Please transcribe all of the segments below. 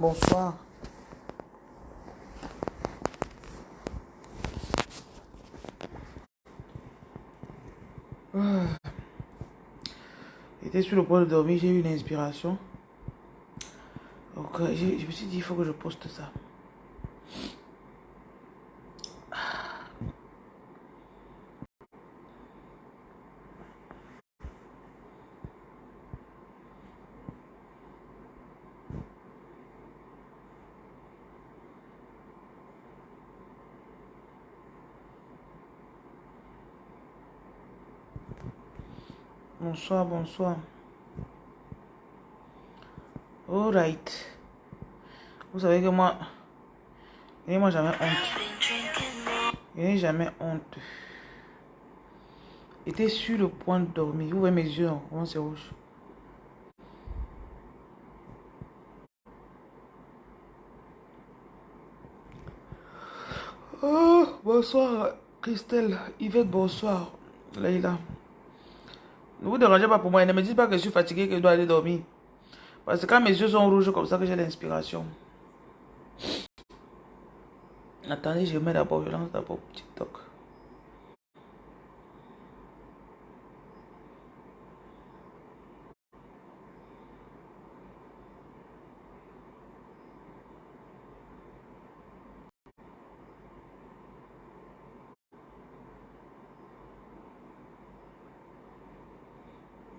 Bonsoir. Ah. J'étais sur le point de dormir, j'ai eu une inspiration. Donc, je me suis dit, il faut que je poste ça. Bonsoir, bonsoir. Alright. Vous savez que moi, je n'ai jamais honte. Je n'ai jamais honte. J'étais sur le point de dormir. Vous voyez mes yeux, comment c'est rouge? Oh, bonsoir, Christelle. Yvette, bonsoir. Leïla. Ne vous dérangez pas pour moi. Ne me dites pas que je suis fatigué, que je dois aller dormir. Parce que quand mes yeux sont rouges comme ça que j'ai l'inspiration. Attendez, je mets d'abord, je lance d'abord TikTok.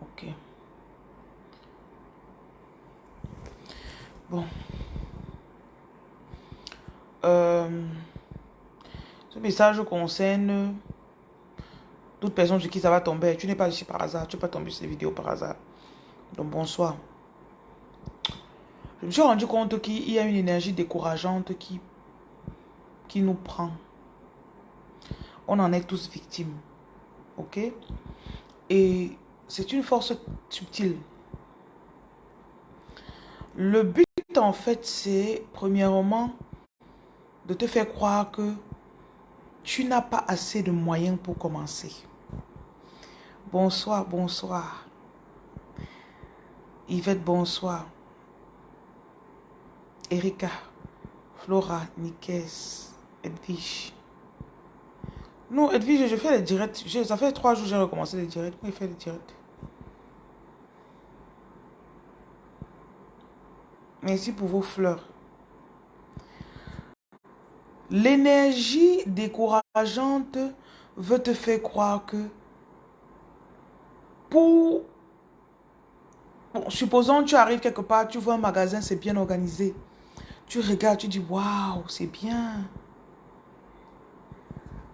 Ok. Bon. Euh, ce message concerne toute personne sur qui ça va tomber. Tu n'es pas ici par hasard. Tu n'es pas tombé sur ces vidéos par hasard. Donc bonsoir. Je me suis rendu compte qu'il y a une énergie décourageante qui, qui nous prend. On en est tous victimes. Ok? Et c'est une force subtile. Le but, en fait, c'est, premièrement, de te faire croire que tu n'as pas assez de moyens pour commencer. Bonsoir, bonsoir. Yvette, bonsoir. Erika, Flora, Nikes, Edwige. Non, Edwige, je fais les directs. Ça fait trois jours que j'ai recommencé les directs. Je fais les directs? Merci pour vos fleurs. L'énergie décourageante veut te faire croire que pour... supposons tu arrives quelque part, tu vois un magasin, c'est bien organisé. Tu regardes, tu dis, waouh, c'est bien.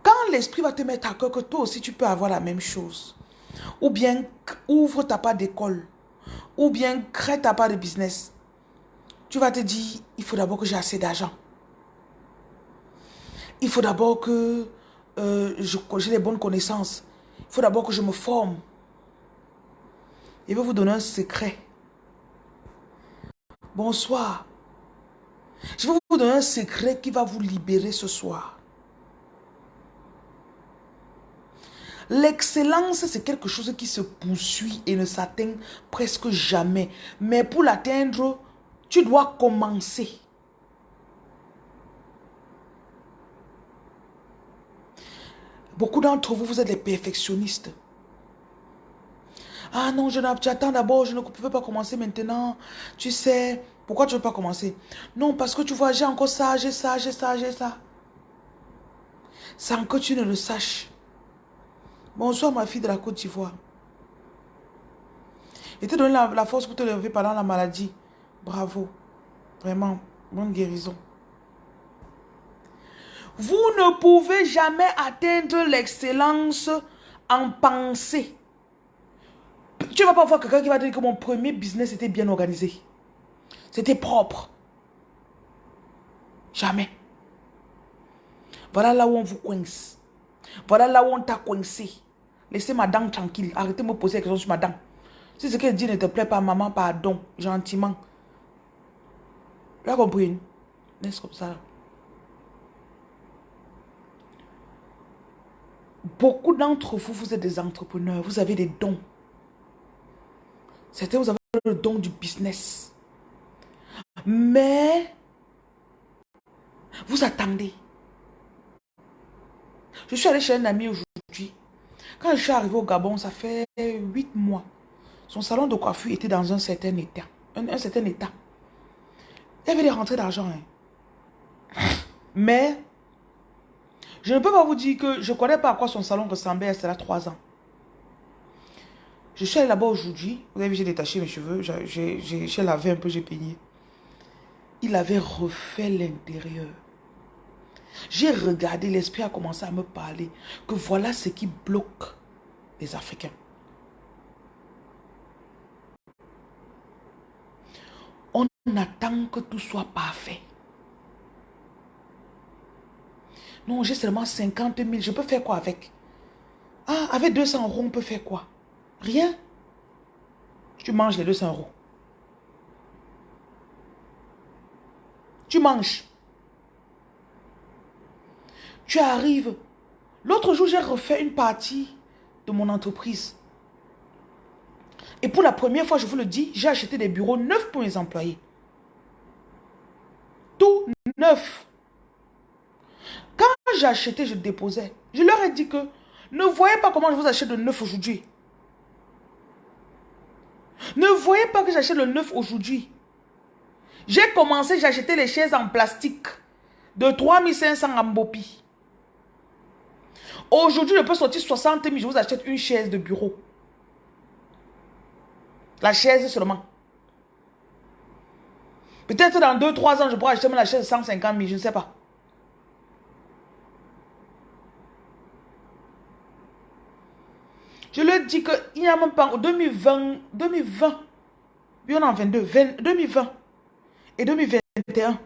Quand l'esprit va te mettre à cœur que toi aussi tu peux avoir la même chose, ou bien ouvre ta part d'école, ou bien crée ta part de business, tu vas te dire, il faut d'abord que j'ai assez d'argent. Il faut d'abord que euh, j'ai les bonnes connaissances. Il faut d'abord que je me forme. Je vais vous donner un secret. Bonsoir. Je vais vous donner un secret qui va vous libérer ce soir. L'excellence, c'est quelque chose qui se poursuit et ne s'atteint presque jamais. Mais pour l'atteindre, tu dois commencer. Beaucoup d'entre vous, vous êtes des perfectionnistes. Ah non, je j'attends d'abord, je ne peux pas commencer maintenant. Tu sais, pourquoi tu ne veux pas commencer? Non, parce que tu vois, j'ai encore ça, j'ai ça, j'ai ça, j'ai ça. Sans que tu ne le saches. Bonsoir ma fille de la Côte d'Ivoire. Et te donne la, force pour te lever pendant la maladie. Bravo. Vraiment, bonne guérison. Vous ne pouvez jamais atteindre l'excellence en pensée. Tu ne vas pas voir quelqu'un qui va dire que mon premier business était bien organisé. C'était propre. Jamais. Voilà là où on vous coince. Voilà là où on t'a coincé. Laissez ma dent tranquille. Arrêtez de me poser des questions sur ma dent. Si ce qu'elle dit ne te plaît pas, maman, pardon, gentiment. Tu as compris? Laisse comme ça. Beaucoup d'entre vous, vous êtes des entrepreneurs. Vous avez des dons. Certains, vous avez le don du business. Mais, vous attendez. Je suis allé chez un ami aujourd'hui. Quand je suis arrivé au Gabon, ça fait huit mois. Son salon de coiffure était dans un certain état. Un, certain état. Il y avait des rentrées d'argent. Hein. Mais, je ne peux pas vous dire que je ne connais pas à quoi son salon ressemblait. C'est là trois ans. Je suis allé là-bas aujourd'hui. Vous avez vu, j'ai détaché mes cheveux. J'ai lavé un peu, j'ai peigné. Il avait refait l'intérieur. J'ai regardé, l'esprit a commencé à me parler que voilà ce qui bloque les Africains. On attend que tout soit parfait. Non, j'ai seulement 50 000. Je peux faire quoi avec? Ah, avec 200 euros, on peut faire quoi? Rien. Tu manges les 200 euros. Tu manges. Tu arrives. L'autre jour, j'ai refait une partie de mon entreprise. Et pour la première fois, je vous le dis, j'ai acheté des bureaux neufs pour mes employés. Tout neuf. Quand j'ai acheté, je déposais. Je leur ai dit que ne voyez pas comment je vous achète de neuf aujourd'hui. Ne voyez pas que j'achète le neuf aujourd'hui. J'ai commencé, j'ai acheté les chaises en plastique de 3500 en Bopi. Aujourd'hui, je peux sortir 60 000, je vous achète une chaise de bureau. La chaise seulement. Peut-être dans 2-3 ans, je pourrais acheter la chaise de 150 000, je ne sais pas. Je leur dis qu'il n'y a même pas en 2020, 2020, puis on en 22, 2020 et 2021.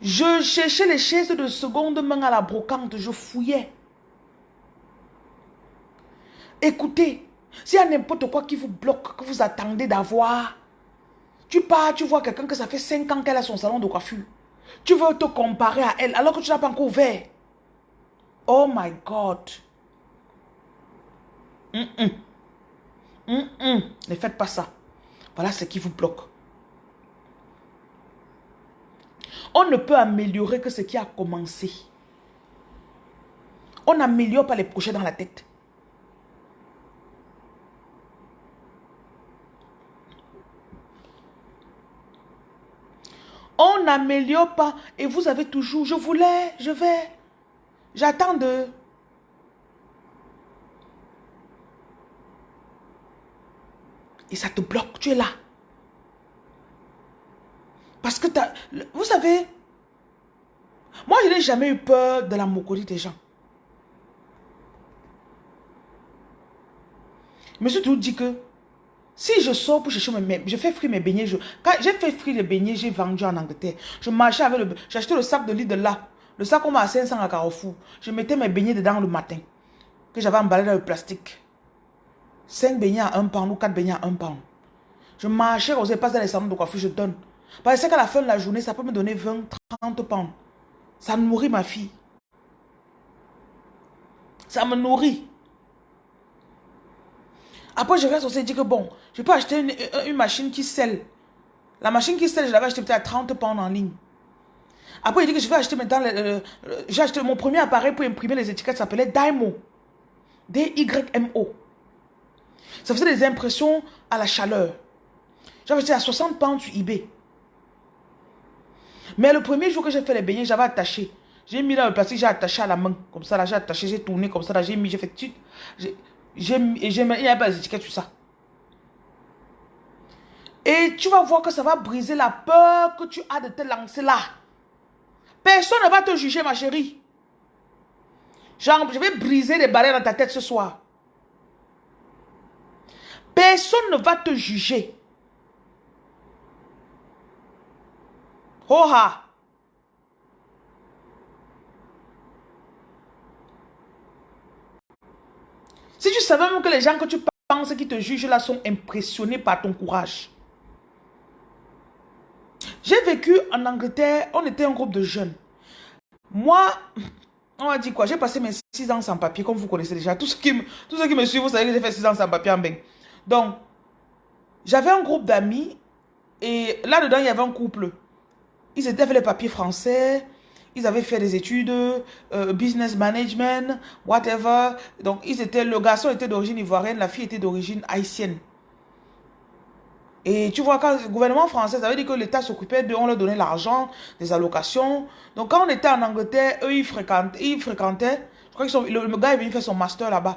Je cherchais les chaises de seconde main à la brocante, je fouillais. Écoutez, s'il y a n'importe quoi qui vous bloque, que vous attendez d'avoir, tu pars, tu vois quelqu'un que ça fait 5 ans qu'elle a son salon de coiffure. Tu veux te comparer à elle alors que tu n'as pas encore ouvert. Oh my God. Ne faites pas ça. Voilà ce qui vous bloque. On ne peut améliorer que ce qui a commencé. On n'améliore pas les projets dans la tête. On n'améliore pas. Et vous avez toujours, je voulais, je vais. J'attends de... Et ça te bloque, tu es là. Parce que vous savez, moi je n'ai jamais eu peur de la moquerie des gens. Je suis toujours dit que si je sors pour chercher mes je fais frire mes beignets. quand j'ai fait frire les beignets, j'ai vendu en Angleterre. Je marchais avec le, j'achetais le sac de lit de là. Le sac qu'on m'a à 500 à Carrefour. Je mettais mes beignets dedans le matin. Que j'avais emballé dans le plastique. 5 beignets à 1 pound ou 4 beignets à 1 pound. Je marchais, je passe dans les salons de coiffure, je donne. Parce qu'à la fin de la journée, ça peut me donner 20, 30 pounds. Ça nourrit ma fille. Ça me nourrit. Après, je reste aussi dire que bon, je peux acheter une, machine qui scelle. La machine qui scelle, je l'avais acheté peut-être à 30 pounds en ligne. Après, il dit que je vais acheter maintenant, j'ai acheté mon premier appareil pour imprimer les étiquettes, ça s'appelait Dymo. D-Y-M-O. Ça faisait des impressions à la chaleur. J'avais acheté à 60 pounds sur eBay. Mais le premier jour que j'ai fait les beignets, j'avais attaché. J'ai mis dans le plastique, j'ai attaché à la main. Comme ça, là, j'ai attaché, j'ai tourné comme ça, là, j'ai mis, j'ai fait tout. J'ai mis, il n'y a pas les étiquettes sur ça. Et tu vas voir que ça va briser la peur que tu as de te lancer là. Personne ne va te juger, ma chérie. Je vais briser les barrières dans ta tête ce soir. Personne ne va te juger. Hoha. Si tu savais même que les gens que tu penses qui te jugent là sont impressionnés par ton courage. J'ai vécu en Angleterre, on était un groupe de jeunes. Moi, on va dire quoi? J'ai passé mes 6 ans sans papier, comme vous connaissez déjà. Tous ceux qui, tous ceux qui me suivent, vous savez que j'ai fait 6 ans sans papier en bain. Donc, j'avais un groupe d'amis Et là-dedans, il y avait un couple. Ils étaient fait les papiers français. Ils avaient fait des études, euh, business management, whatever. Donc, ils étaient, le garçon était d'origine ivoirienne, la fille était d'origine haïtienne. Et tu vois, quand le gouvernement français, ça veut dire que l'État s'occupait de, on leur donnait l'argent, des allocations. Donc, quand on était en Angleterre, eux, ils fréquentaient, ils fréquentaient je crois que le, le, gars est venu faire son master là-bas.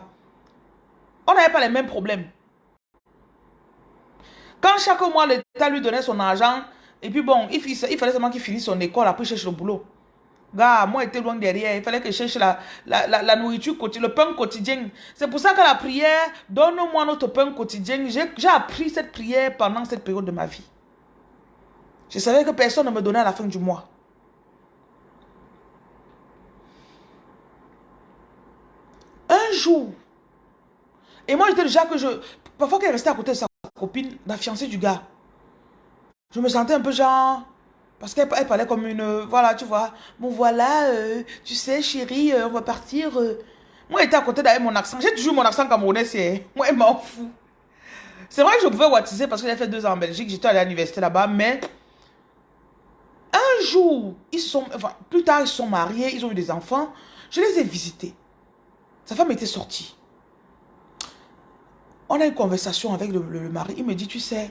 On n'avait pas les mêmes problèmes. Quand chaque mois, l'État lui donnait son argent, et puis bon, il, il fallait seulement qu'il finisse son école, après il cherche le boulot. Gars, moi, j'étais loin derrière. Il fallait que je cherche la, la, la, nourriture quotidienne, le pain quotidien. C'est pour ça que la prière, donne-moi notre pain quotidien. J'ai appris cette prière pendant cette période de ma vie. Je savais que personne ne me donnait à la fin du mois. Un jour, et moi j'étais déjà que je... Parfois qu'elle restait à côté de sa copine, la fiancée du gars. Je me sentais un peu genre... Parce qu'elle parlait comme une... Voilà, tu vois. Bon, voilà, euh, tu sais, chérie, euh, on va partir. Euh. Moi, j'étais à côté d'elle mon accent. J'ai toujours mon accent camerounais, c'est... Moi, elle m'en fout. C'est vrai que je pouvais wattiser parce que j'ai fait deux ans en Belgique. J'étais allé à l'université là-bas, mais... Un jour, ils sont... Enfin, plus tard, ils sont mariés, ils ont eu des enfants. Je les ai visités. Sa femme était sortie. On a une conversation avec le mari. Il me dit, tu sais...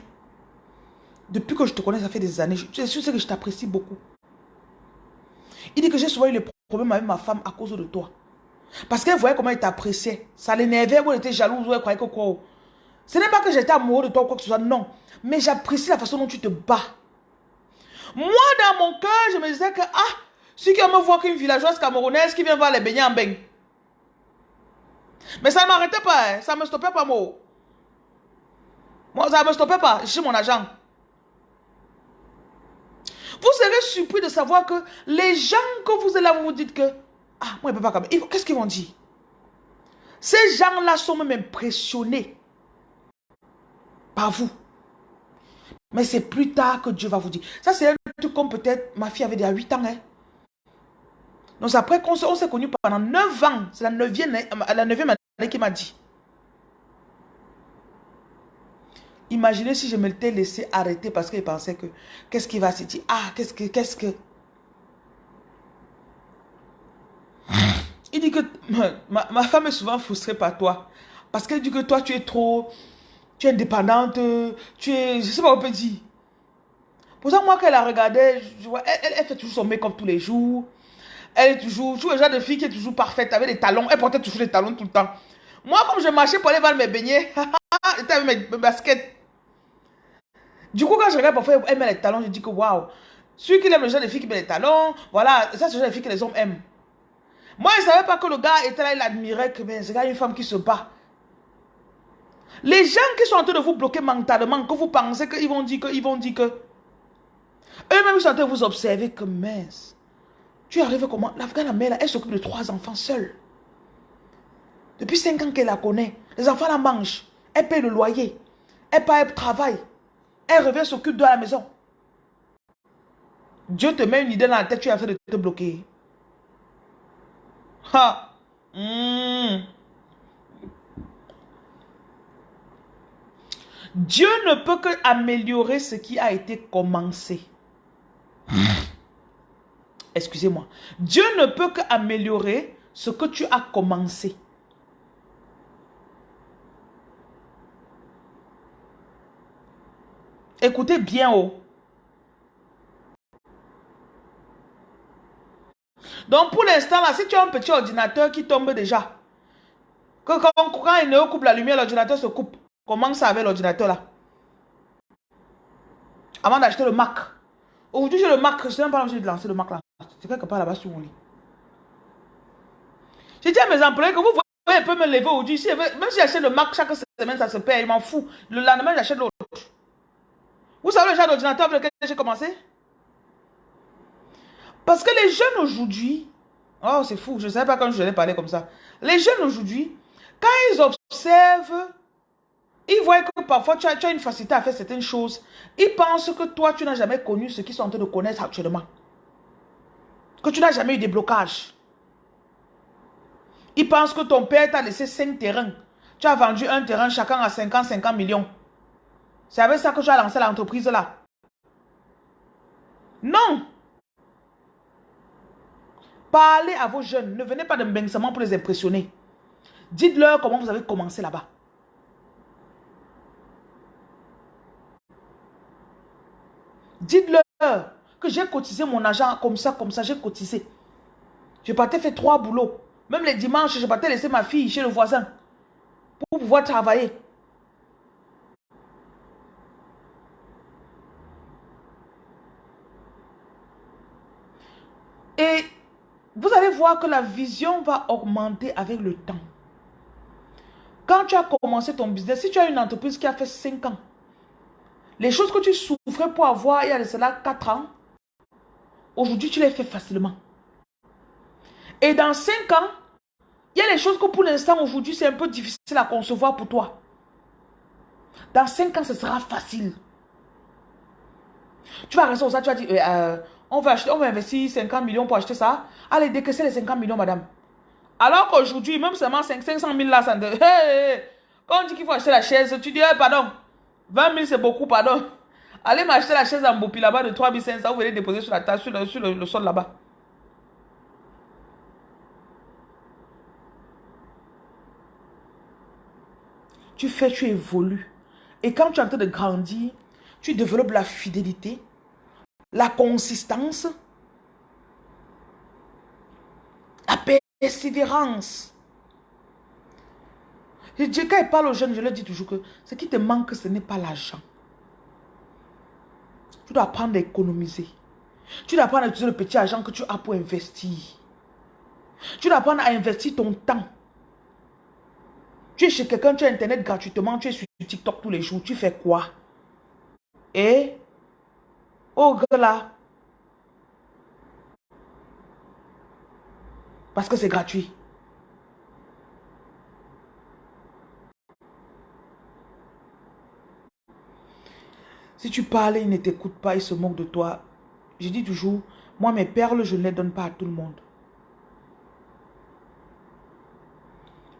Depuis que je te connais, ça fait des années. Je, sais que je t'apprécie beaucoup. Il dit que j'ai souvent eu des problèmes avec ma femme à cause de toi. Parce qu'elle voyait comment il t'appréciait. Ça l'énervait, elle était jalouse, ou elle croyait que quoi. Ce n'est pas que j'étais amoureux de toi ou quoi que ce soit, non. Mais j'apprécie la façon dont tu te bats. Moi, dans mon cœur, je me disais que, ah, si qui me voit qu'une villageoise camerounaise qui vient voir les beignets en bain. Mais ça ne m'arrêtait pas, hein. ça ne me stoppait pas, moi. Moi, ça ne me stoppait pas, je suis mon agent. Vous serez surpris de savoir que les gens que vous êtes là, vous vous dites que, ah, moi, je ne peux pas comme Qu'est-ce qu'ils vont dire? Ces gens-là sont même impressionnés par vous. Mais c'est plus tard que Dieu va vous dire. Ça, c'est un truc comme peut-être ma fille avait déjà 8 ans. Hein. Donc après qu'on s'est connus pendant 9 ans, c'est la 9e, la 9e année qui m'a dit. Imaginez si je me l'étais laissé arrêter parce qu'il pensait que qu'est-ce qu'il va se dire? Ah, qu'est-ce que, qu'est-ce que? Il dit que ma, femme est souvent frustrée par toi. Parce qu'elle dit que toi, tu es trop. Tu es indépendante. Tu es. Je sais pas, on peut dire. Pour ça, moi, quand elle a regardé, je vois, elle, fait toujours son make-up tous les jours. Elle est toujours. Tu le genre de fille qui est toujours parfaite avec des talons. Elle portait toujours des talons tout le temps. Moi, comme je marchais pour aller voir mes beignets, j'étais avec mes baskets. Du coup, quand je regarde parfois, elle met les talons, je dis que waouh. Celui qui aime le genre de fille qui met les talons, voilà, ça c'est le genre de fille que les hommes aiment. Moi, je ne savais pas que le gars était là, il admirait que ben, ce gars une femme qui se bat. Les gens qui sont en train de vous bloquer mentalement, que vous pensez qu'ils vont dire que, ils vont dire que. Eux-mêmes, ils sont en train de vous observer que mince. Tu arrives comment? L'Afghan, la mère, elle s'occupe de trois enfants seule. Depuis cinq ans qu'elle la connaît. Les enfants la mangent. Elle paye le loyer. Elle paye le travail. Elle revient s'occupe de la maison. Dieu te met une idée dans la tête, tu as fait de te bloquer. Hmm. Dieu ne peut que améliorer ce qui a été commencé. Excusez-moi. Dieu ne peut que améliorer ce que tu as commencé. Écoutez bien haut. Donc pour l'instant là, si tu as un petit ordinateur qui tombe déjà, que quand, quand il ne coupe la lumière, l'ordinateur se coupe. Comment ça avec l'ordinateur là? Avant d'acheter le Mac. Aujourd'hui j'ai le Mac, je ne sais même pas de lancer le Mac là. C'est quelque part là-bas sur mon lit. J'ai dit à mes employés que vous voyez un peu me lever aujourd'hui. même si j'achète le Mac chaque semaine, ça se perd, il m'en fout. Le lendemain, j'achète l'autre. Vous savez le genre d'ordinateur avec lequel j'ai commencé? Parce que les jeunes aujourd'hui, oh c'est fou, je ne savais pas quand je vais parler comme ça. Les jeunes aujourd'hui, quand ils observent, ils voient que parfois tu as, tu as, une facilité à faire certaines choses. Ils pensent que toi, tu n'as jamais connu ce qu'ils sont en train de connaître actuellement. Que tu n'as jamais eu des blocages. Ils pensent que ton père t'a laissé 5 terrains. Tu as vendu un terrain chacun à 50, 50 millions. C'est avec ça que tu as lancé l'entreprise là. Non. Parlez à vos jeunes. Ne venez pas de Mbengsement pour les impressionner. Dites-leur comment vous avez commencé là-bas. Dites-leur que j'ai cotisé mon argent comme ça, comme ça, j'ai cotisé. Je partais faire trois boulots. Même les dimanches, je partais laisser ma fille chez le voisin pour pouvoir travailler. Et vous allez voir que la vision va augmenter avec le temps. Quand tu as commencé ton business, si tu as une entreprise qui a fait 5 ans, les choses que tu souffrais pour avoir il y a de cela 4 ans, aujourd'hui tu les fais facilement. Et dans 5 ans, il y a les choses que pour l'instant aujourd'hui c'est un peu difficile à concevoir pour toi. Dans 5 ans, ce sera facile. Tu vas rester au ça, tu vas dire, euh, euh, on va, acheter, on va investir 50 millions pour acheter ça. Allez, décaisser les 50 millions, madame. Alors qu'aujourd'hui, même seulement 5, 500 000 là, ça Quand on dit qu'il faut acheter la chaise, tu dis, eh, pardon, 20 000 c'est beaucoup, pardon. Allez m'acheter la chaise en Bopi là-bas de 3 500, vous venez déposer sur la table, sur le, sur le sol là-bas. Tu fais, tu évolues. Et quand tu es en train de grandir, tu développes la fidélité, la consistance, la persévérance. Je dis, quand il parle aux jeunes, je leur dis toujours que ce qui te manque, ce n'est pas l'argent. Tu dois apprendre à économiser. Tu dois apprendre à utiliser le petit argent que tu as pour investir. Tu dois apprendre à investir ton temps. Tu es chez quelqu'un, tu as Internet gratuitement, tu es sur TikTok tous les jours. Tu fais quoi? Et Oh, là. Parce que c'est gratuit. Si tu parles, il ne t'écoute pas, il se moque de toi. Je dis toujours, moi mes perles, je ne les donne pas à tout le monde.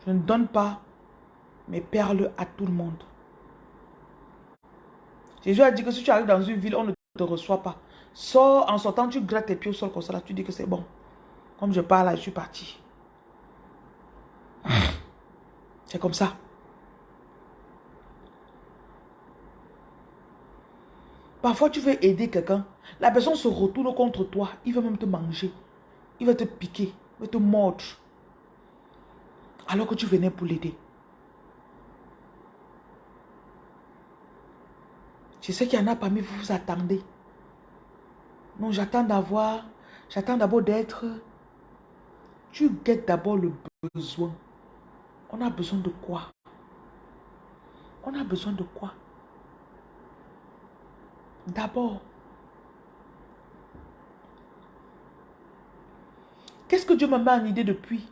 Je ne donne pas mes perles à tout le monde. Jésus a dit que si tu arrives dans une ville, on ne te reçoit pas. Sors, en sortant, tu grattes tes pieds au sol comme ça, là, tu dis que c'est bon. Comme je parle, là, je suis parti. C'est comme ça. Parfois, tu veux aider quelqu'un. La personne se retourne contre toi. Il veut même te manger. Il va te piquer. Il va te mordre. Alors que tu venais pour l'aider. Je sais qu'il y en a parmi vous, vous attendez. Non, j'attends d'avoir, j'attends d'abord d'être. Tu guettes d'abord le besoin. On a besoin de quoi? On a besoin de quoi? D'abord. Qu'est-ce que Dieu m'a mis en idée depuis?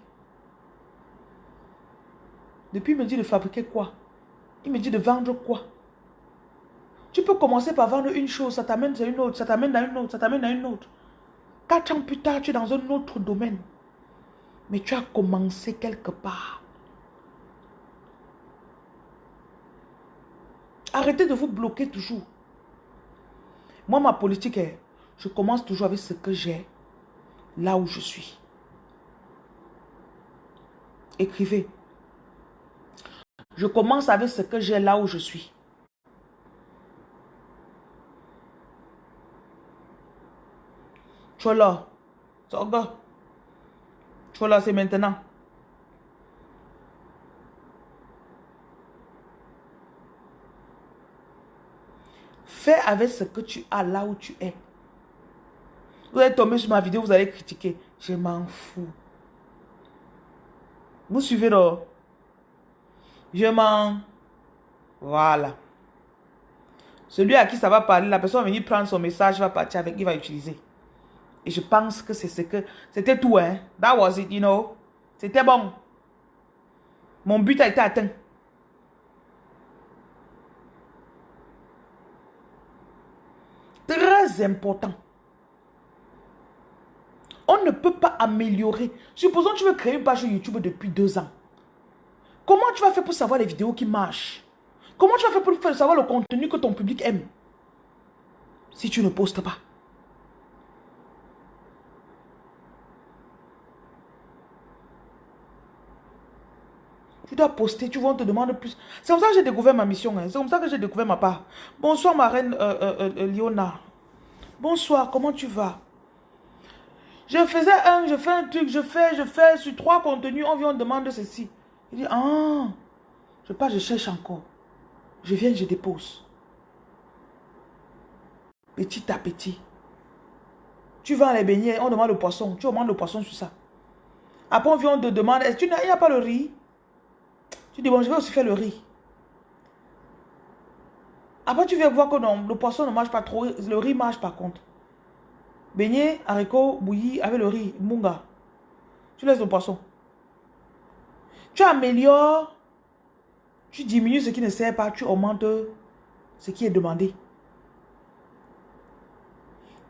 Depuis, il me dit de fabriquer quoi? Il me dit de vendre quoi? Tu peux commencer par vendre une chose, ça t'amène à une autre, ça t'amène à une autre, ça t'amène à une autre. Quatre ans plus tard, tu es dans un autre domaine. Mais tu as commencé quelque part. Arrêtez de vous bloquer toujours. Moi, ma politique est, je commence toujours avec ce que j'ai, là où je suis. Écrivez. Je commence avec ce que j'ai là où je suis. Chola. Soga. C'est maintenant. Fais avec ce que tu as là où tu es. Vous allez tomber sur ma vidéo, vous allez critiquer. Je m'en fous. Vous suivez là? Je m'en... Voilà. Celui à qui ça va parler, la personne va venir prendre son message, va partir avec, il va utiliser. Et je pense que c'est ce que... C'était tout, hein. That was it, you know. C'était bon. Mon but a été atteint. Très important. On ne peut pas améliorer. Supposons que tu veux créer une page YouTube depuis deux ans. Comment tu vas faire pour savoir les vidéos qui marchent? Comment tu vas faire pour savoir le contenu que ton public aime? Si tu ne postes pas. Dois poster, tu vois, on te demande plus. C'est comme ça que j'ai découvert ma mission. Hein. C'est comme ça que j'ai découvert ma part. Bonsoir, ma reine euh, euh, euh, Liona. Bonsoir, comment tu vas? Je faisais un, je fais un truc, je fais, je fais sur trois contenus, on vient, on demande ceci. Il dit, ah, je pas, je cherche encore. Je viens, je dépose. Petit à petit. Tu vas les beignets, on demande le poisson. Tu demandes le poisson sur ça. Après, on vient, on te demande, est-ce il n'y a pas le riz? Tu dis, bon, je vais aussi faire le riz. Après, tu viens voir que non, le poisson ne marche pas trop, le riz marche par contre. Beignet, haricot, bouilli avec le riz, munga. Tu laisses le poisson. Tu améliores, tu diminues ce qui ne sert pas, tu augmentes ce qui est demandé.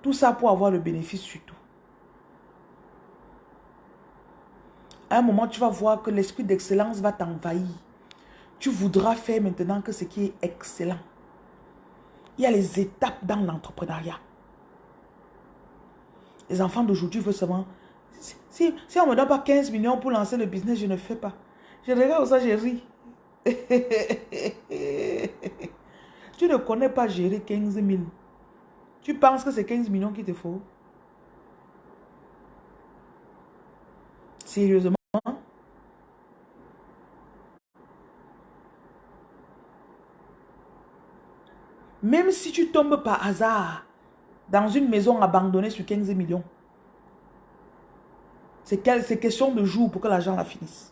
Tout ça pour avoir le bénéfice surtout. À un moment, tu vas voir que l'esprit d'excellence va t'envahir. Tu voudras faire maintenant que ce qui est excellent. Il y a les étapes dans l'entrepreneuriat. Les enfants d'aujourd'hui veulent seulement... Si, on ne me donne pas 15 millions pour lancer le business, je ne fais pas. Je regarde ça, je ris. tu ne connais pas gérer 15 000. Tu penses que c'est 15 millions qu'il te faut? Sérieusement? Même si tu tombes par hasard dans une maison abandonnée sur 15 millions, c'est question de jours pour que l'argent la finisse.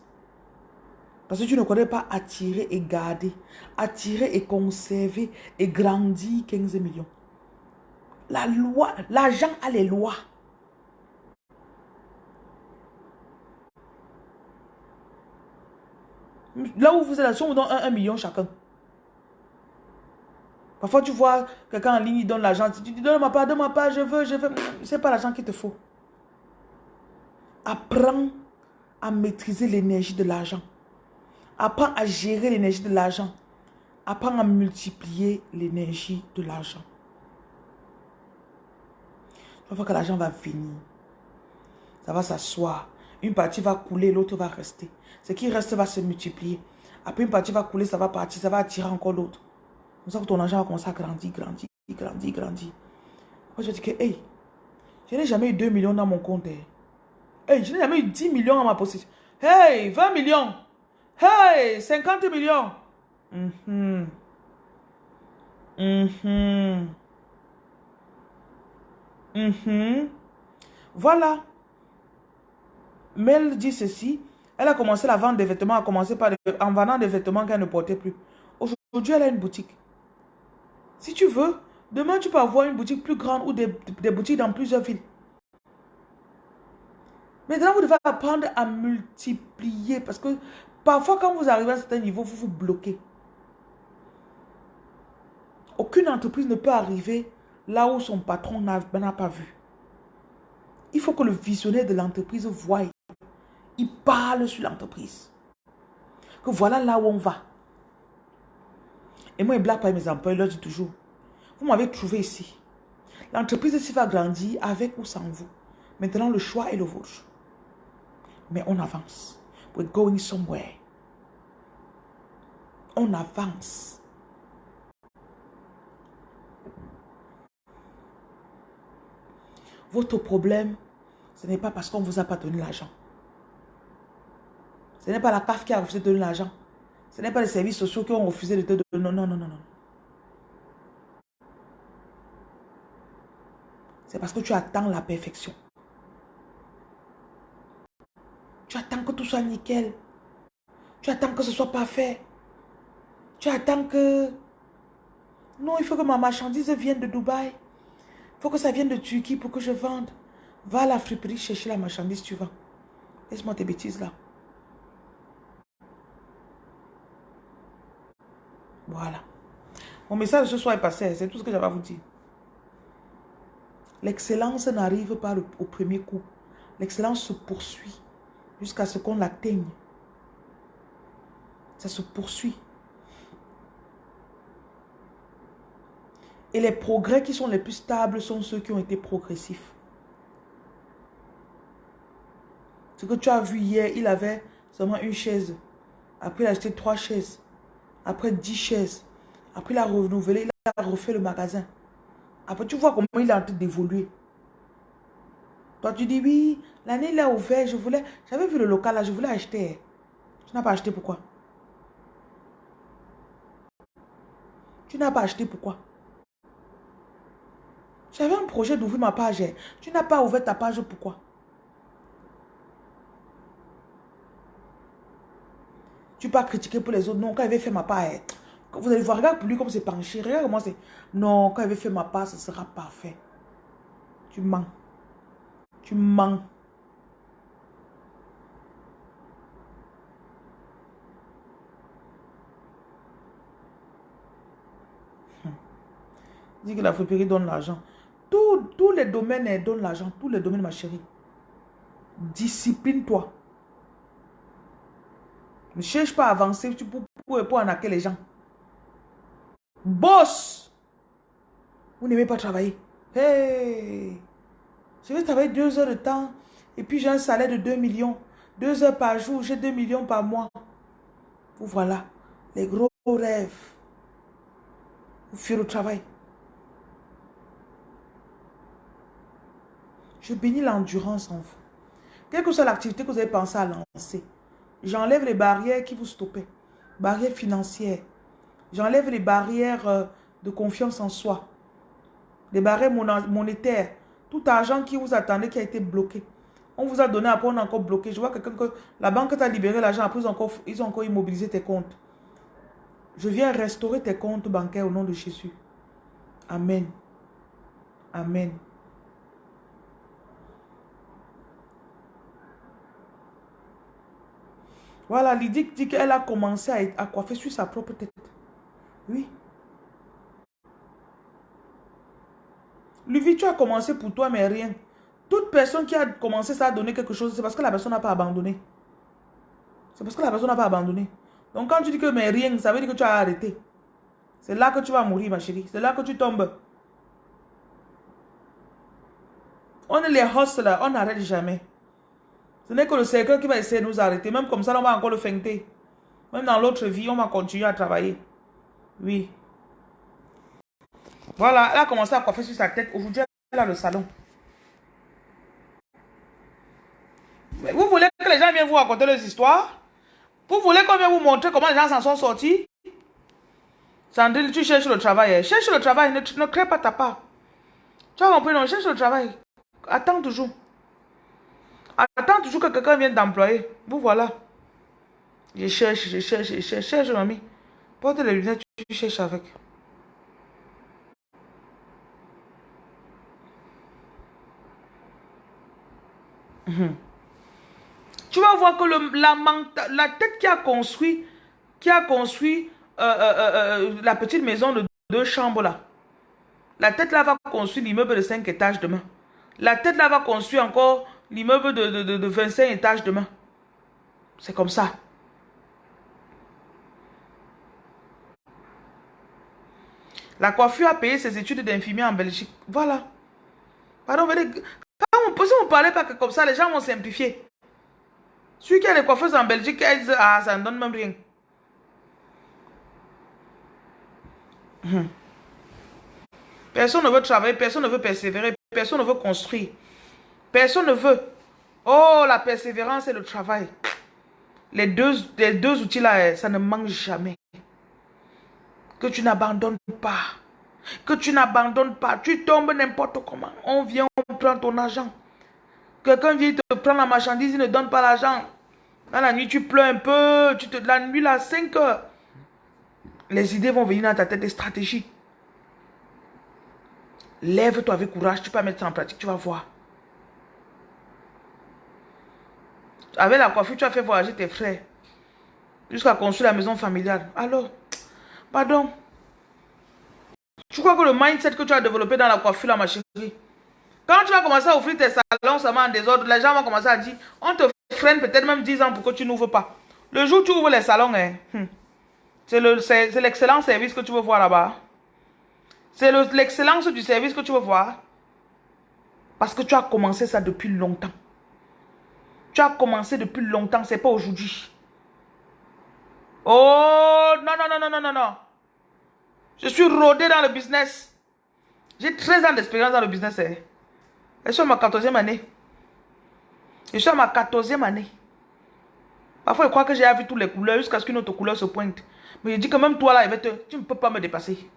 Parce que tu ne connais pas attirer et garder, attirer et conserver et grandir 15 millions. La loi, l'argent a les lois. Là où vous êtes, si on vous donne un, million chacun. Parfois, tu vois quelqu'un en ligne, il donne l'argent. Tu dis, donne-moi pas, donne-moi pas, je veux, je veux. C'est pas l'argent qu'il te faut. Apprends à maîtriser l'énergie de l'argent. Apprends à gérer l'énergie de l'argent. Apprends à multiplier l'énergie de l'argent. Parfois que l'argent va venir. Ça va s'asseoir. Une partie va couler, l'autre va rester. Ce qui reste va se multiplier. Après, une partie va couler, ça va partir, ça va attirer encore l'autre. Comme ça que ton argent va commencer à grandir, grandir, grandir, grandir. Moi, je dis que, hey, je n'ai jamais eu 2 millions dans mon compte. Hein. Hey, je n'ai jamais eu 10 millions dans ma possession. Hey, 20 millions. Hey, 50 millions. Mm -hmm. Voilà. Mel dit ceci. Elle a commencé la vente des vêtements, a commencé par en vendant des vêtements qu'elle ne portait plus. Aujourd'hui, elle a une boutique. Si tu veux, demain, tu peux avoir une boutique plus grande ou des, boutiques dans plusieurs villes. Maintenant, vous devez apprendre à multiplier parce que parfois, quand vous arrivez à un certain vous vous bloquez. Aucune entreprise ne peut arriver là où son patron n'a pas vu. Il faut que le visionnaire de l'entreprise voie. Il parle sur l'entreprise. Que voilà là où on va. Et moi, je blague pas mes employés, je leur dis toujours, vous m'avez trouvé ici. L'entreprise ici va grandir avec ou sans vous. Maintenant, le choix est le vôtre. Mais on avance. We're going somewhere. On avance. Votre problème, ce n'est pas parce qu'on ne vous a pas donné l'argent. Ce n'est pas la CAF qui a de donner l'argent. Ce n'est pas les services sociaux qui ont refusé de te donner. Non, non, non, non, non. C'est parce que tu attends la perfection. Tu attends que tout soit nickel. Tu attends que ce soit parfait. Tu attends que... Non, il faut que ma marchandise vienne de Dubaï. Il faut que ça vienne de Turquie pour que je vende. Va à la friperie chercher la marchandise, tu vas. Laisse-moi tes bêtises là. Voilà. Mon message ce soir est passé. C'est tout ce que j'avais à vous dire. L'excellence n'arrive pas au premier coup. L'excellence se poursuit jusqu'à ce qu'on l'atteigne. Ça se poursuit. Et les progrès qui sont les plus stables sont ceux qui ont été progressifs. Ce que tu as vu hier, il avait seulement une chaise Après, il a acheté trois chaises. Après, dix chaises. Après, il a renouvelé, il a refait le magasin. Après, tu vois comment il est en train d'évoluer. Toi, tu dis, oui, l'année, il a ouvert, je voulais... J'avais vu le local là, je voulais acheter. Tu n'as pas acheté, pourquoi? Tu n'as pas acheté, pourquoi? J'avais un projet d'ouvrir ma page. Tu n'as pas ouvert ta page, pourquoi? Tu peux critiquer pour les autres. Non, quand il avait fait ma part, eh, vous allez voir, regarde pour lui comme c'est penché. Regarde comment c'est. Non, quand il avait fait ma part, ce sera parfait. Tu mens. Tu mens. Hum. Dis que la friperie donne l'argent. Tous les domaines eh, donnent l'argent. Tous les domaines, ma chérie. Discipline-toi. Ne cherche pas à avancer pour, pour, pour les gens. Boss! Vous n'aimez pas travailler. Hey! Je vais travailler deux heures de temps et puis j'ai un salaire de 2 millions. Deux heures par jour, j'ai 2 millions par mois. Vous voilà, les gros rêves. Vous faites le travail. Je bénis l'endurance en vous. Quelle que soit l'activité que vous avez pensé à lancer, J'enlève les barrières qui vous stoppaient. Barrières financières. J'enlève les barrières euh, de confiance en soi. Les barrières monétaires. Tout argent qui vous attendait qui a été bloqué. On vous a donné, après on a encore bloqué. Je vois quelqu'un que la banque t'a libéré l'argent, après ils ont, encore, ils ont encore immobilisé tes comptes. Je viens restaurer tes comptes bancaires au nom de Jésus. Amen. Amen. Voilà, Lydie dit qu'elle a commencé à, coiffer sur sa propre tête. Oui. Lui, tu as commencé pour toi, mais rien. Toute personne qui a commencé ça a donné quelque chose, c'est parce que la personne n'a pas abandonné. C'est parce que la personne n'a pas abandonné. Donc quand tu dis que mais rien, ça veut dire que tu as arrêté. C'est là que tu vas mourir, ma chérie. C'est là que tu tombes. On est les là, on n'arrête jamais. Ce n'est que le cercle qui va essayer de nous arrêter. Même comme ça, on va encore le feinter. Même dans l'autre vie, on va continuer à travailler. Oui. Voilà, elle a commencé à coiffer sur sa tête. Aujourd'hui, elle a le salon. vous voulez que les gens viennent vous raconter leurs histoires? Vous voulez qu'on vienne vous montrer comment les gens s'en sont sortis? Sandrine, tu cherches le travail. Hein. Cherche le travail, ne, ne crée pas ta part. Tu as compris, non? Cherche le travail. Attends toujours. Attends toujours que quelqu'un vienne d'employer. Vous voilà. Je cherche, je cherche, je cherche, cherche, mamie. Porte les lunettes, tu cherches avec. Mhm. Tu vas voir que la tête qui a construit, qui a construit euh, euh, euh, la petite maison de deux chambres là, la tête là va construire l'immeuble de cinq étages demain. La tête là va construire encore l'immeuble de, de, de, 25 étages demain. C'est comme ça. La coiffure a payé ses études d'infirmier en Belgique. Voilà. Pardon, quand on, si on ne parlait pas comme ça, les gens vont simplifier. Celui qui a les coiffeuses en Belgique, ah, ça ne donne même rien. Hum. Personne ne veut travailler, personne ne veut persévérer, personne ne veut construire. Personne ne veut. Oh, la persévérance et le travail. Les deux, les deux outils-là, eh, ça ne manque jamais. Que tu n'abandonnes pas. Que tu n'abandonnes pas. Tu tombes n'importe comment. On vient, on prend ton argent. Quelqu'un vient te prendre la marchandise, il ne donne pas l'argent. Dans la nuit, tu pleures un peu. Tu te, la nuit, à 5 heures. Les idées vont venir dans ta tête, des stratégies. Lève-toi avec courage, tu peux mettre ça en pratique, tu vas voir. Avec la coiffure, tu as fait voyager tes frères. Jusqu'à construire la maison familiale. Alors, pardon. Tu crois que le mindset que tu as développé dans la coiffure, ma chérie, quand tu vas commencer à offrir tes salons seulement en désordre, les gens vont commencer à dire, on te freine peut-être même 10 ans pour que tu n'ouvres pas. Le jour où tu ouvres les salons, hein, hmm, c'est l'excellent service que tu veux voir là-bas. C'est l'excellence du service que tu veux voir. Parce que tu as commencé ça depuis longtemps. Tu as commencé depuis longtemps, c'est pas aujourd'hui. Oh, non, non, non, non, non, non, non. Je suis rodé dans le business. J'ai 13 ans d'expérience dans le business. Eh. Je suis à ma 14e année. Je suis à ma 14e année. Parfois, je crois que j'ai vu toutes les couleurs jusqu'à ce qu'une autre couleur se pointe. Mais je dis que même toi là, tu ne peux pas me dépasser.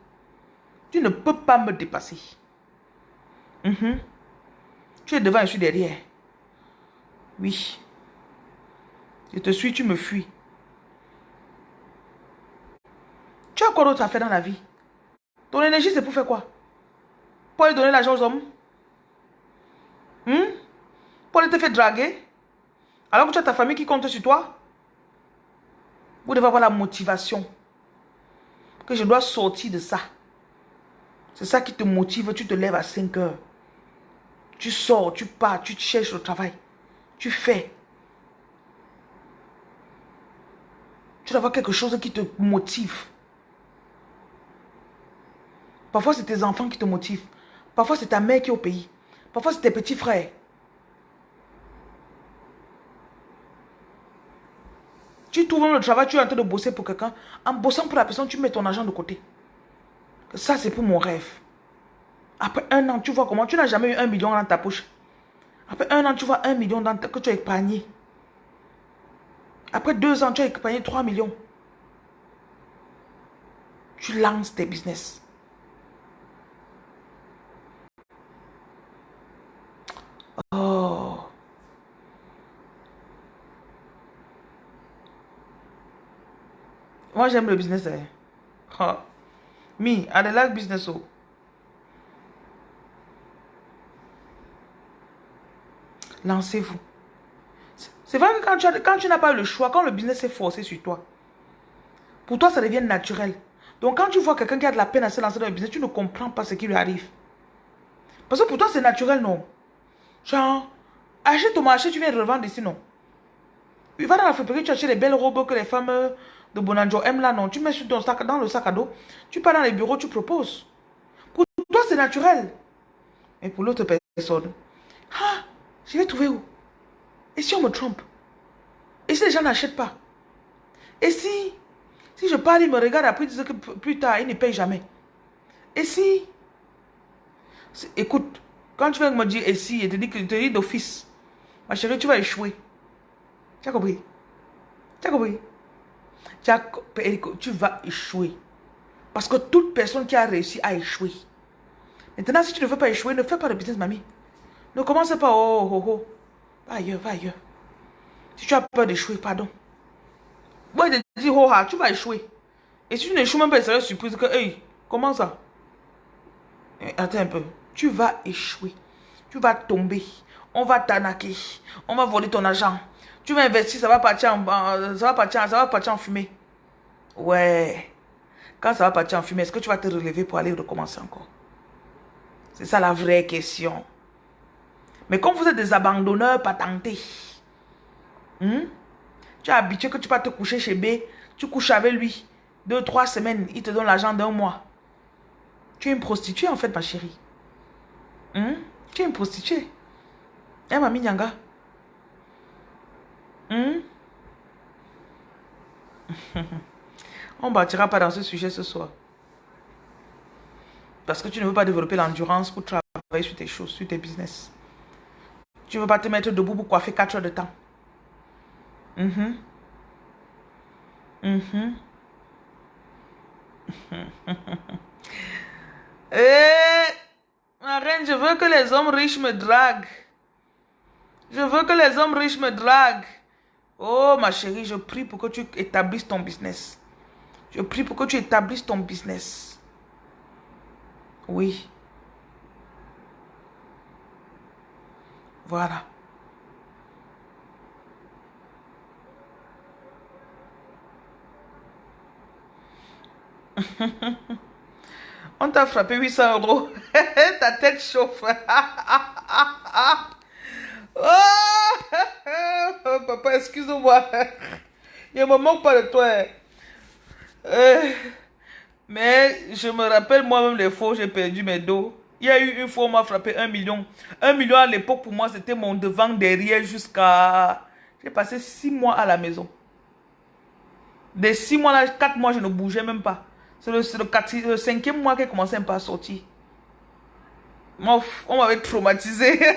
Tu ne peux pas me dépasser. Mhm. Tu es devant, je suis derrière. Oui. Je te suis, tu me fuis. Tu as quoi d'autre à faire dans la vie? Ton énergie, c'est pour faire quoi? Pour aller donner l'argent aux hommes? Hmm? Pour aller te faire draguer? Alors que tu as ta famille qui compte sur toi? Vous devez avoir la motivation que je dois sortir de ça. C'est ça qui te motive, tu te lèves à 5 heures. Tu sors, tu pars, tu cherches le travail. Tu fais. Tu dois avoir quelque chose qui te motive. Parfois, c'est tes enfants qui te motivent. Parfois, c'est ta mère qui est au pays. Parfois, c'est tes petits frères. Tu trouves le travail, tu es en train de bosser pour quelqu'un. En bossant pour la personne, tu mets ton argent de côté. Ça, c'est pour mon rêve. Après un an, tu vois comment? Tu n'as jamais eu un million dans ta poche. Après un an, tu vois un million dans que tu as épargné. Après deux ans, tu as épargné 3 millions. Tu lances tes business. Oh. Moi, j'aime le business. Oh. Me, I like business. Oh. Lancez-vous. C'est vrai que quand tu, quand tu n'as pas le choix, quand le business est forcé sur toi, pour toi, ça devient naturel. Donc, quand tu vois quelqu'un qui a de la peine à se lancer dans le business, tu ne comprends pas ce qui lui arrive. Parce que pour toi, c'est naturel, non? Genre, achète ton marché, tu viens de revendre ici, non? Tu vas dans la fabrique, tu achètes les belles robes que les femmes de Bonanjo aiment là, non? Tu mets sur ton sac, dans le sac à dos, tu pars dans les bureaux, tu proposes. Pour toi, c'est naturel. Mais pour l'autre personne, ah, je vais trouver où? Et si on me trompe? Et si les gens n'achètent pas? Et si Si je parle, ils me regardent après, ils disent que plus tard, ils ne payent jamais. Et si Écoute, quand tu viens me dire et si, et te dis que te dis d'office, ma chérie, tu vas échouer. Tu as compris? Tu as compris? Tu, vas échouer. Parce que toute personne qui a réussi a échoué. Maintenant, si tu ne veux pas échouer, ne fais pas de business, mamie. Ne commence pas, oh, oh, oh. Va ailleurs, va ailleurs. Si tu as peur d'échouer, pardon. Moi, je te dis, oh, ah, tu vas échouer. Et si tu n'échoues même pas, ça va surprise que, hey, comment ça? Eh, Attends un peu. Tu vas échouer. Tu vas tomber. On va t'anaquer. On va voler ton argent. Tu vas investir, ça va partir en, ça va partir, ça va partir en fumée. Ouais. Quand ça va partir en fumée, est-ce que tu vas te relever pour aller recommencer encore? C'est ça la vraie question. Mais comme vous êtes des abandonneurs patentés, hmm, tu es habitué que tu vas te coucher chez B, tu couches avec lui, deux, trois semaines, il te donne l'argent d'un mois. Tu es une prostituée en fait, ma chérie. Hmm? Tu es une prostituée. Hein, mamie Nyanga? Hmm? On ne bâtira pas dans ce sujet ce soir. Parce que tu ne veux pas développer l'endurance pour travailler sur tes choses, sur tes business. Tu ne veux pas te mettre debout pour coiffer 4 heures de temps. Mhm. Mhm. Eh, ma reine, je veux que les hommes riches me draguent. Je veux que les hommes riches me draguent. Oh, ma chérie, je prie pour que tu établisses ton business. Je prie pour que tu établisses ton business. Oui. Voilà. On t'a frappé 800 euros. Ta tête chauffe. oh, papa, excuse-moi. Je me moque pas de toi. Euh, mais je me rappelle moi-même les où j'ai perdu mes dos. Il y a eu une fois, on m'a frappé un million. Un million à l'époque, pour moi, c'était mon devant derrière jusqu'à... J'ai passé six mois à la maison. Des 6 mois là, 4 mois, je ne bougeais même pas. C'est le, le, le, cinquième mois qu'elle commençait à sortir. On m'avait traumatisé.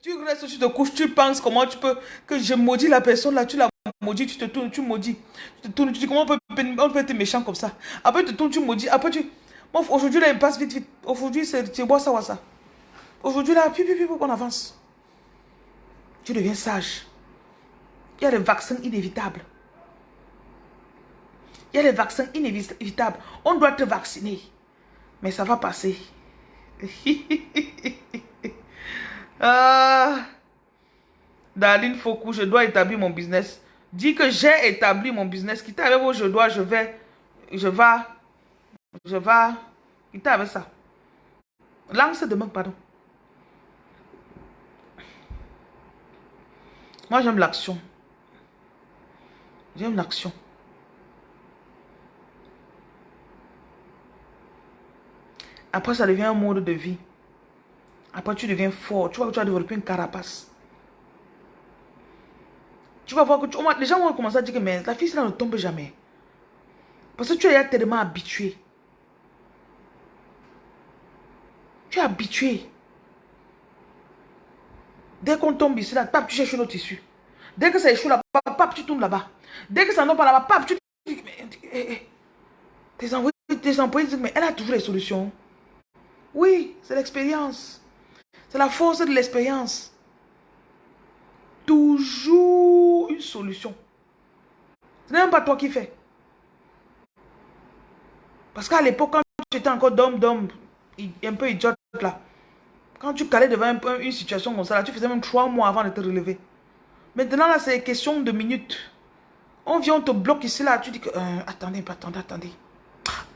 Tu restes, tu te couches, tu penses comment tu peux. Que je maudis la personne là, tu la maudis, tu te tournes, tu maudis. Tu te tournes, tu dis comment on peut, être méchant comme ça? Après tu te tournes, tu maudis. Après tu. Aujourd'hui là, il passe vite, vite. Aujourd'hui, c'est bois ça, ça. Aujourd'hui là, puis, puis, puis, on avance. Tu deviens sage. Il y a des vaccins inévitables. Il y a des vaccins inévitables. On doit te vacciner. Mais ça va passer. ah. Darlene Foucault, je dois établir mon business. Dis que j'ai établi mon business. Quitte avec vos je dois, je vais, je vais, je vais. Quitte avec ça. Lance demain, pardon. Moi, j'aime l'action. J'aime l'action. Après, ça devient un mode de vie. Après, tu deviens fort. Tu vois que tu as développé une carapace. Tu vas voir que tu, les gens vont commencer à dire que mais la fille, là ne tombe jamais. Parce que tu es tellement habitué. Tu es habitué. Dès qu'on tombe ici, là, tu cherches autre tissu. Dès que ça échoue là-bas, tu tombes là-bas. Dès que ça ne pas là-bas, tu... Eh, eh, eh. Tes employés, tes employés disent, mais elle a toujours les solutions. Oui, c'est l'expérience. C'est la force de l'expérience. Toujours une solution. Ce n'est même pas toi qui fais. Parce qu'à l'époque, quand tu étais encore d'homme, d'homme, un peu idiote là, quand tu calais devant une situation comme ça, là, tu faisais même trois mois avant de te relever. Maintenant, là, c'est question de minutes. On vient, on te bloque ici, là, tu dis que... Euh, attendez, attendez, attendez.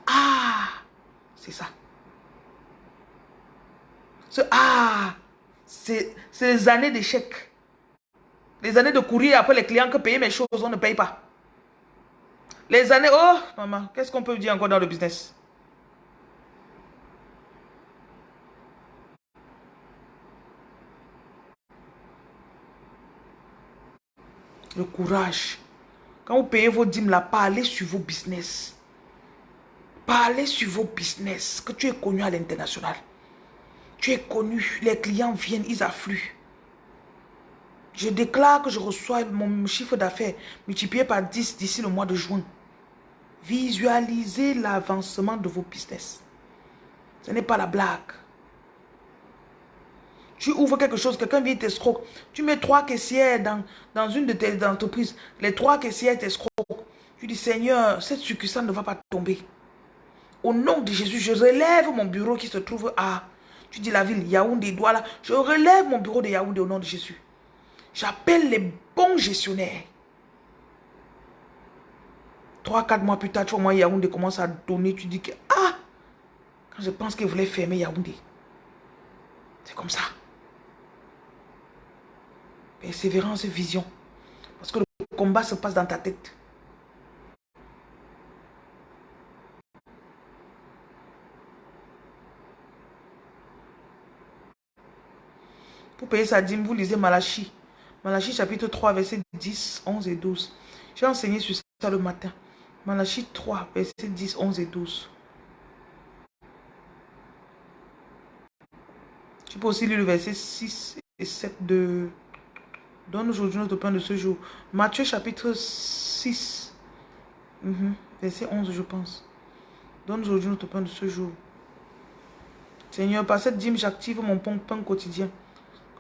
Ah, c'est ça. ah, c'est les années d'échec. Les années de courir après les clients que payer mes choses, on ne paye pas. Les années, oh, maman, qu'est-ce qu'on peut dire encore dans le business? Le courage. Quand vous payez vos dîmes là, parlez sur vos business. Parlez sur vos business, que tu es connu à l'international. Tu es connu, les clients viennent, ils affluent. Je déclare que je reçois mon chiffre d'affaires multiplié par 10 d'ici le mois de juin. Visualisez l'avancement de vos business. Ce n'est pas la blague. Tu ouvres quelque chose, quelqu'un vient t'escroquer. Tu mets trois caissières dans, dans une de tes entreprises. Les trois caissières t'escroquent. Tu dis, Seigneur, cette succursale ne va pas tomber. Au nom de Jésus, je relève mon bureau qui se trouve à, tu dis la ville Yaoundé, Douala. Je relève mon bureau de Yaoundé au nom de Jésus. J'appelle les bons gestionnaires. Trois, quatre mois plus tard, tu vois, moi, Yaoundé commence à donner. Tu dis que, ah, quand je pense qu'il voulait fermer Yaoundé. C'est comme ça. Persévérance et vision. Parce que le combat se passe dans ta tête. Pour payer sa dîme, vous lisez Malachi. Malachi chapitre 3, verset 10, 11 et 12. J'ai enseigné sur ça le matin. Malachi 3, verset 10, 11 et 12. Tu peux aussi lire le verset 6 et 7 de Donne aujourd'hui notre pain de ce jour. Matthieu chapitre 6, mhm. verset 11 je pense. Donne aujourd'hui notre pain de ce jour. Seigneur, par cette dîme, j'active mon pain, quotidien.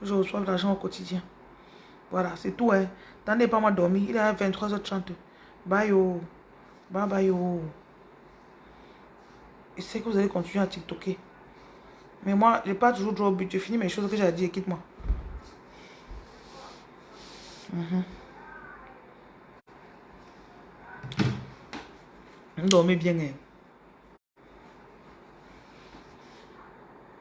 Que je reçoive l'argent au quotidien. Voilà, c'est tout. Hein. Tendez pas moi dormir. Il est à 23h30. Bye oh. Bye bye oh. Et c'est que vous allez continuer à TikToker. Mais moi, je n'ai pas toujours droit au but. Je finis mes choses que j'ai dit. Quitte-moi. Mm. Dormez bien. Hein.